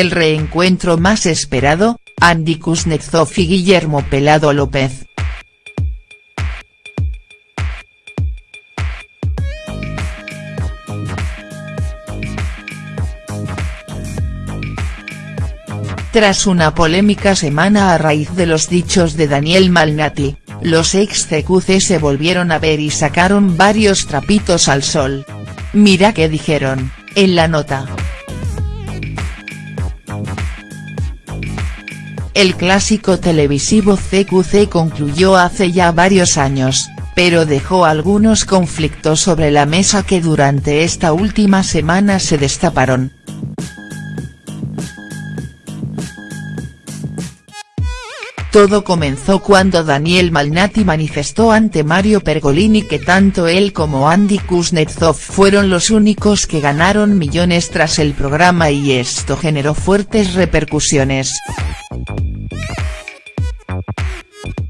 el reencuentro más esperado, Andy Kuznetsov y Guillermo Pelado López. Tras una polémica semana a raíz de los dichos de Daniel Malnati, los ex CQC se volvieron a ver y sacaron varios trapitos al sol. Mira qué dijeron, en la nota. El clásico televisivo CQC concluyó hace ya varios años, pero dejó algunos conflictos sobre la mesa que durante esta última semana se destaparon. Todo comenzó cuando Daniel Malnati manifestó ante Mario Pergolini que tanto él como Andy Kuznetsov fueron los únicos que ganaron millones tras el programa y esto generó fuertes repercusiones.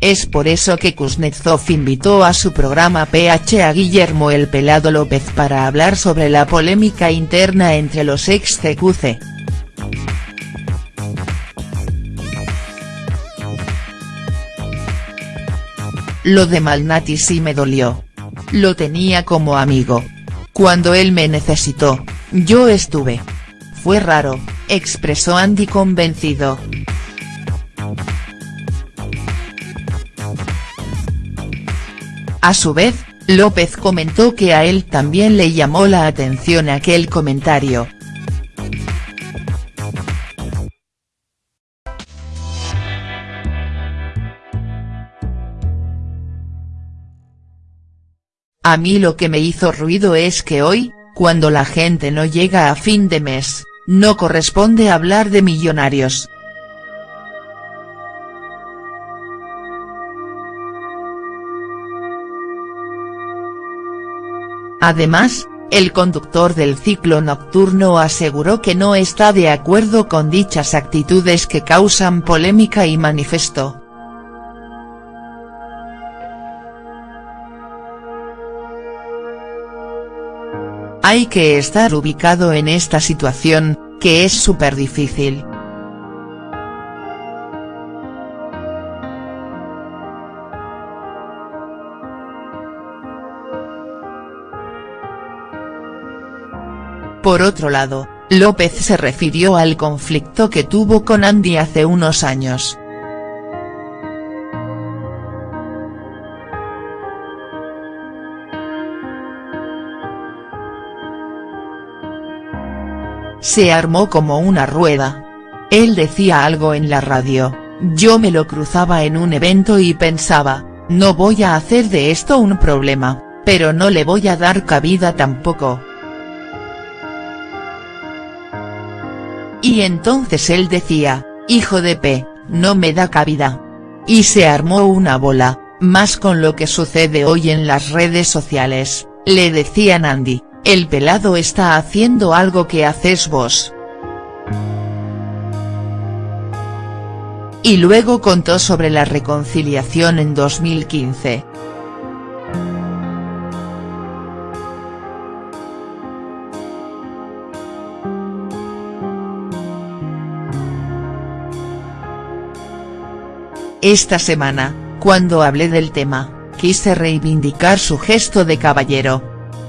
Es por eso que Kuznetsov invitó a su programa PH a Guillermo El Pelado López para hablar sobre la polémica interna entre los ex CQC. Lo de Malnati sí me dolió. Lo tenía como amigo. Cuando él me necesitó, yo estuve. Fue raro, expresó Andy convencido. A su vez, López comentó que a él también le llamó la atención aquel comentario, A mí lo que me hizo ruido es que hoy, cuando la gente no llega a fin de mes, no corresponde hablar de millonarios. Además, el conductor del ciclo nocturno aseguró que no está de acuerdo con dichas actitudes que causan polémica y manifestó. Hay que estar ubicado en esta situación, que es súper difícil. Por otro lado, López se refirió al conflicto que tuvo con Andy hace unos años. Se armó como una rueda. Él decía algo en la radio, yo me lo cruzaba en un evento y pensaba, no voy a hacer de esto un problema, pero no le voy a dar cabida tampoco. Y entonces él decía, hijo de P, no me da cabida. Y se armó una bola, más con lo que sucede hoy en las redes sociales, le decían Andy, el pelado está haciendo algo que haces vos. Y luego contó sobre la reconciliación en 2015. Esta semana, cuando hablé del tema, quise reivindicar su gesto de caballero,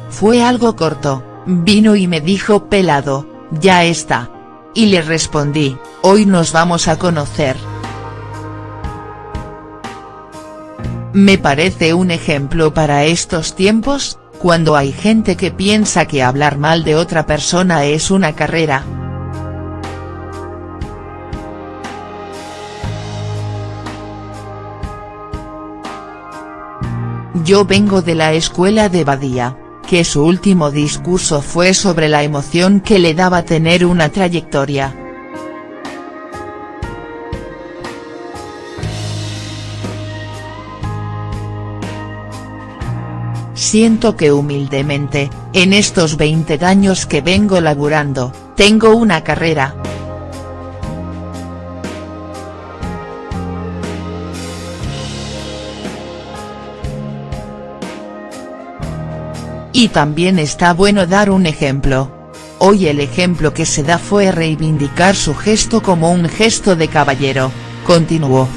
fue algo corto, vino y me dijo pelado, ya está. Y le respondí, hoy nos vamos a conocer. Me parece un ejemplo para estos tiempos, cuando hay gente que piensa que hablar mal de otra persona es una carrera. Yo vengo de la escuela de Badía que su último discurso fue sobre la emoción que le daba tener una trayectoria. Siento que humildemente, en estos 20 años que vengo laburando, tengo una carrera, Y también está bueno dar un ejemplo. Hoy el ejemplo que se da fue reivindicar su gesto como un gesto de caballero, continuó.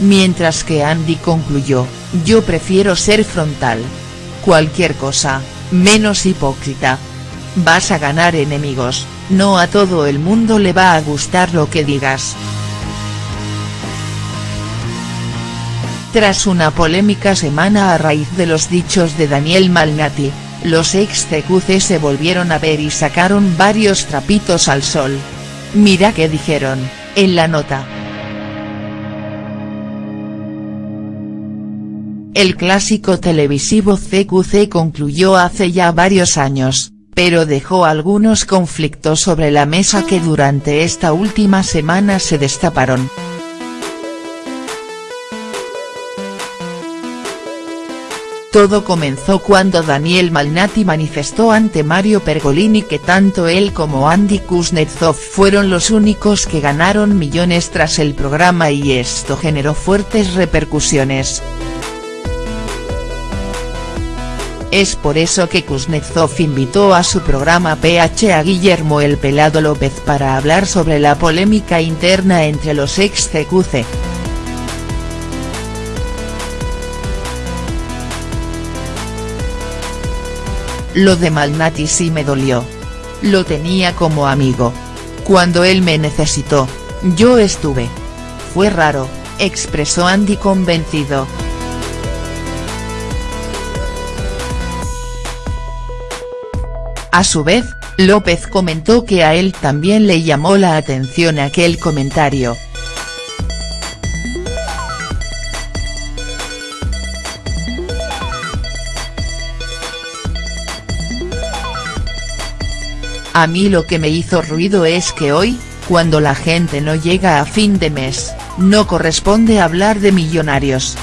Mientras que Andy concluyó, yo prefiero ser frontal. Cualquier cosa, menos hipócrita. Vas a ganar enemigos, no a todo el mundo le va a gustar lo que digas. Tras una polémica semana a raíz de los dichos de Daniel Malnati, los ex CQC se volvieron a ver y sacaron varios trapitos al sol. Mira qué dijeron, en la nota. El clásico televisivo CQC concluyó hace ya varios años, pero dejó algunos conflictos sobre la mesa que durante esta última semana se destaparon. Todo comenzó cuando Daniel Malnati manifestó ante Mario Pergolini que tanto él como Andy Kuznetsov fueron los únicos que ganaron millones tras el programa y esto generó fuertes repercusiones. Es por eso que Kuznetsov invitó a su programa PH a Guillermo El Pelado López para hablar sobre la polémica interna entre los ex CQC. Lo de Malnati sí me dolió. Lo tenía como amigo. Cuando él me necesitó, yo estuve. Fue raro, expresó Andy convencido. A su vez, López comentó que a él también le llamó la atención aquel comentario. A mí lo que me hizo ruido es que hoy, cuando la gente no llega a fin de mes, no corresponde hablar de millonarios.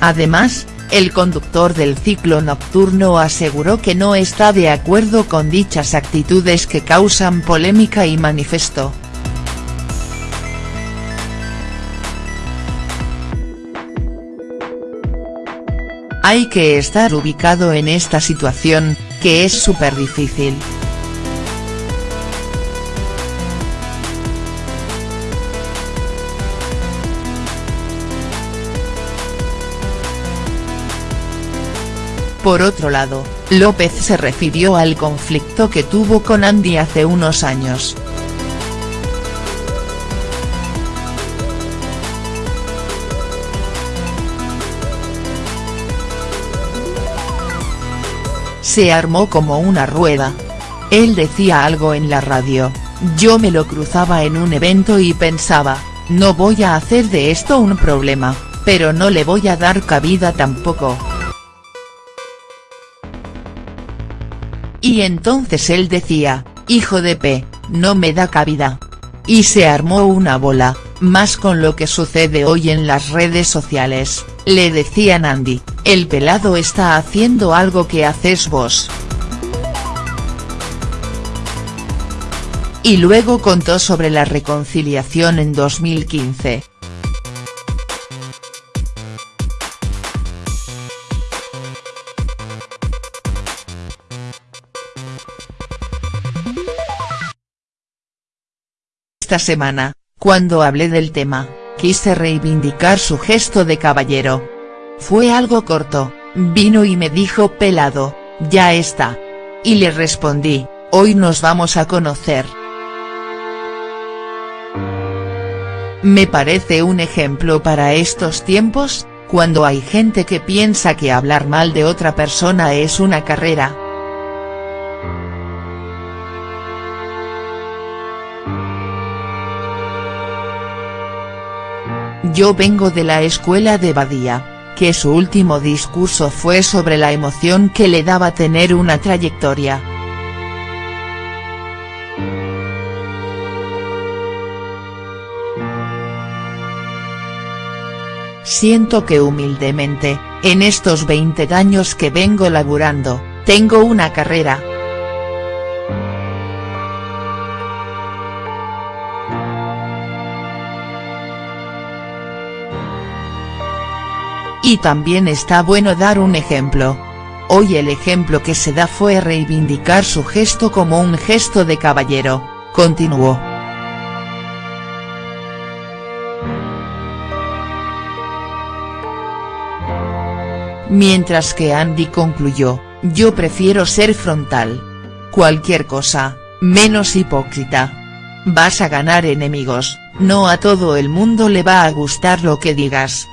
Además, el conductor del ciclo nocturno aseguró que no está de acuerdo con dichas actitudes que causan polémica y manifestó. Hay que estar ubicado en esta situación, que es súper difícil. Por otro lado, López se refirió al conflicto que tuvo con Andy hace unos años. Se armó como una rueda. Él decía algo en la radio, yo me lo cruzaba en un evento y pensaba, no voy a hacer de esto un problema, pero no le voy a dar cabida tampoco. Y entonces él decía, hijo de P, no me da cabida. Y se armó una bola, más con lo que sucede hoy en las redes sociales, le decían Andy, el pelado está haciendo algo que haces vos. Y luego contó sobre la reconciliación en 2015. Esta semana, cuando hablé del tema, quise reivindicar su gesto de caballero. Fue algo corto, vino y me dijo pelado, ya está. Y le respondí, hoy nos vamos a conocer. Me parece un ejemplo para estos tiempos, cuando hay gente que piensa que hablar mal de otra persona es una carrera. Yo vengo de la escuela de Badía, que su último discurso fue sobre la emoción que le daba tener una trayectoria. Siento que humildemente, en estos 20 años que vengo laburando, tengo una carrera, Y también está bueno dar un ejemplo. Hoy el ejemplo que se da fue reivindicar su gesto como un gesto de caballero, continuó. Mientras que Andy concluyó, yo prefiero ser frontal. Cualquier cosa, menos hipócrita. Vas a ganar enemigos, no a todo el mundo le va a gustar lo que digas,